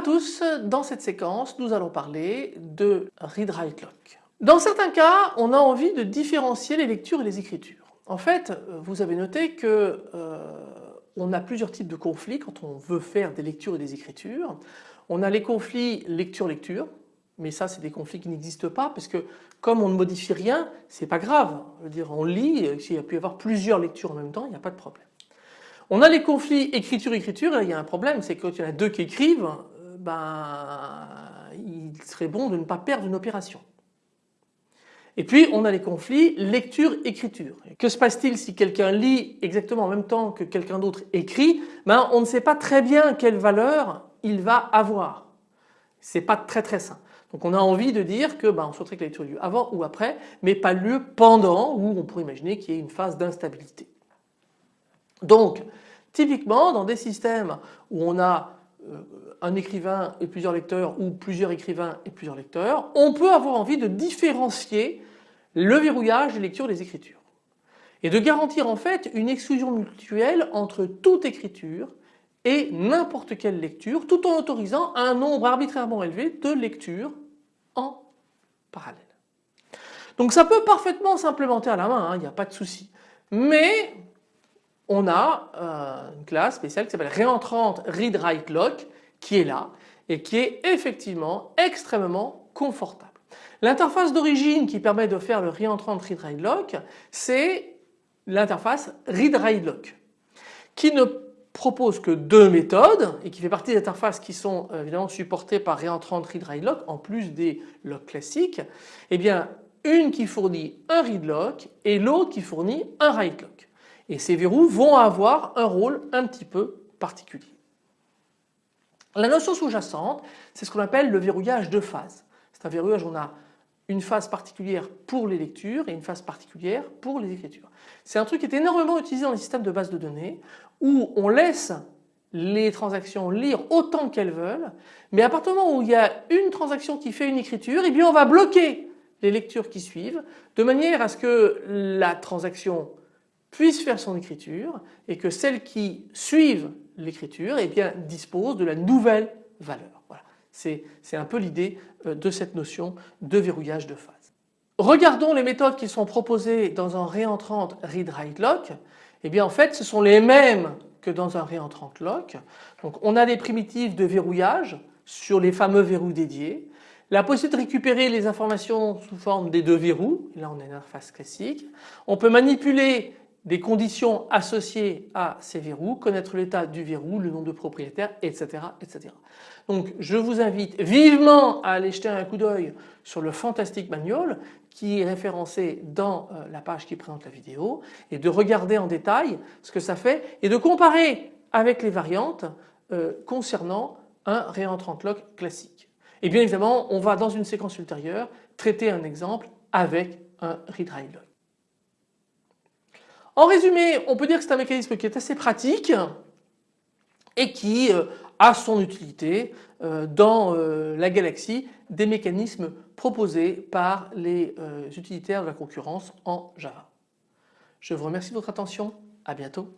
tous, dans cette séquence nous allons parler de read-write lock. Dans certains cas on a envie de différencier les lectures et les écritures. En fait vous avez noté que euh, on a plusieurs types de conflits quand on veut faire des lectures et des écritures. On a les conflits lecture-lecture, mais ça c'est des conflits qui n'existent pas parce que comme on ne modifie rien, c'est pas grave. Dire, on lit, s'il y a pu y avoir plusieurs lectures en même temps, il n'y a pas de problème. On a les conflits écriture-écriture il y a un problème, c'est que quand il y en a deux qui écrivent, ben, il serait bon de ne pas perdre une opération. Et puis on a les conflits lecture-écriture. Que se passe-t-il si quelqu'un lit exactement en même temps que quelqu'un d'autre écrit? Ben, On ne sait pas très bien quelle valeur il va avoir. C'est pas très très simple. Donc on a envie de dire que ben, on souhaiterait que la lecture ait lieu avant ou après, mais pas lieu pendant où on pourrait imaginer qu'il y ait une phase d'instabilité. Donc typiquement dans des systèmes où on a un écrivain et plusieurs lecteurs ou plusieurs écrivains et plusieurs lecteurs, on peut avoir envie de différencier le verrouillage des lectures des écritures et de garantir en fait une exclusion mutuelle entre toute écriture et n'importe quelle lecture tout en autorisant un nombre arbitrairement élevé de lectures en parallèle. Donc ça peut parfaitement s'implémenter à la main, hein, il n'y a pas de souci. Mais on a euh, une classe spéciale qui s'appelle réentrante read write lock qui est là et qui est effectivement extrêmement confortable. L'interface d'origine qui permet de faire le réentrant read write lock c'est l'interface read write lock qui ne propose que deux méthodes et qui fait partie des interfaces qui sont euh, évidemment supportées par réentrant read write lock en plus des locks classiques. Eh bien une qui fournit un read lock et l'autre qui fournit un write lock. Et ces verrous vont avoir un rôle un petit peu particulier. La notion sous-jacente, c'est ce qu'on appelle le verrouillage de phase. C'est un verrouillage où on a une phase particulière pour les lectures et une phase particulière pour les écritures. C'est un truc qui est énormément utilisé dans les systèmes de base de données où on laisse les transactions lire autant qu'elles veulent mais à partir du moment où il y a une transaction qui fait une écriture eh bien on va bloquer les lectures qui suivent de manière à ce que la transaction puisse faire son écriture et que celles qui suivent l'écriture eh bien dispose de la nouvelle valeur. Voilà. C'est un peu l'idée euh, de cette notion de verrouillage de phase. Regardons les méthodes qui sont proposées dans un réentrant read-write lock. Eh bien en fait ce sont les mêmes que dans un réentrant lock. On a des primitives de verrouillage sur les fameux verrous dédiés. La possibilité de récupérer les informations sous forme des deux verrous, là on a une interface classique. On peut manipuler des conditions associées à ces verrous, connaître l'état du verrou, le nombre de propriétaires, etc., etc. Donc je vous invite vivement à aller jeter un coup d'œil sur le Fantastic Manual qui est référencé dans euh, la page qui présente la vidéo et de regarder en détail ce que ça fait et de comparer avec les variantes euh, concernant un réentrant lock classique. Et bien évidemment on va dans une séquence ultérieure traiter un exemple avec un write lock. En résumé, on peut dire que c'est un mécanisme qui est assez pratique et qui euh, a son utilité euh, dans euh, la galaxie des mécanismes proposés par les utilitaires de la concurrence en Java. Je vous remercie de votre attention, à bientôt.